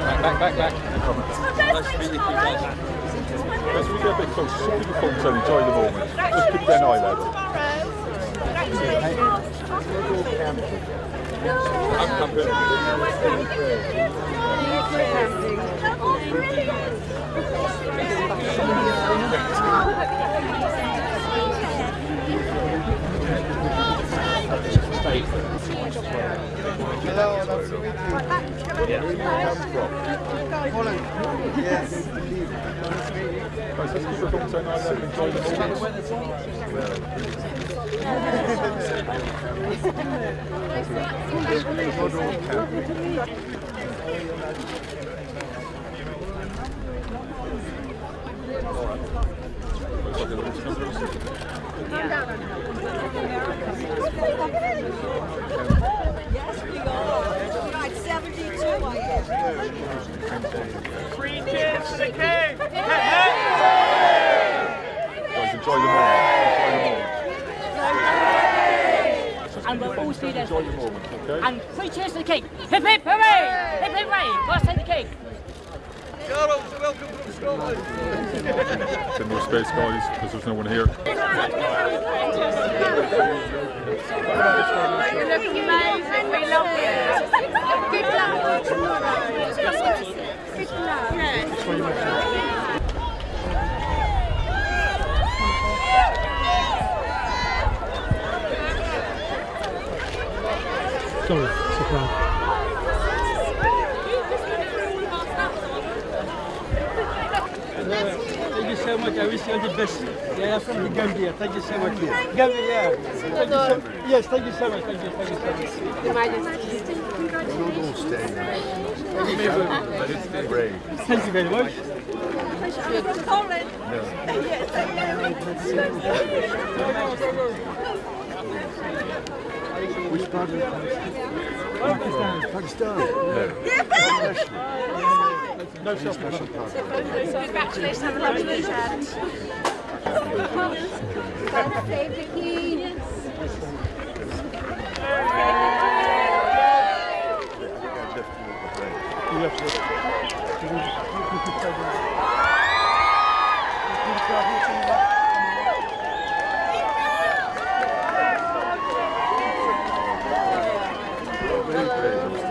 back, back, back. Nice to meet you guys. As we get a bit closer, just keep your phones and enjoy the moment. Just keep an eye level. I'm camping. Hello, nice to meet you. Where do you come from? Holland. Yes. Guys, just keep your phones and eye level. Enjoy the moment. Right, 72 I am. Three cheers for the king! Guys, enjoy the moment. And we'll all see this. And three cheers to the king. Hip hip hooray! Hip hip hooray! Let's take the king. Charles, welcome from Scotland! Bit more space, guys, because there's no one here. You look amazing. We love you. Good luck. Good luck. Sorry, surprise. Thank you so much. I wish you all the best. Yeah, I'm from the Gambia. Thank you so much. Gambia, yeah. Thank you so, yes, thank you so much. Thank you, thank you so much. Your Majesty. We'll all stay. Let it stay brave. Thank you very much. From Poland. Yes, Which part Pakistan. Pakistan. No. Special Congratulations. Have a lovely weekend. Birthday, Vicky. You Parabéns.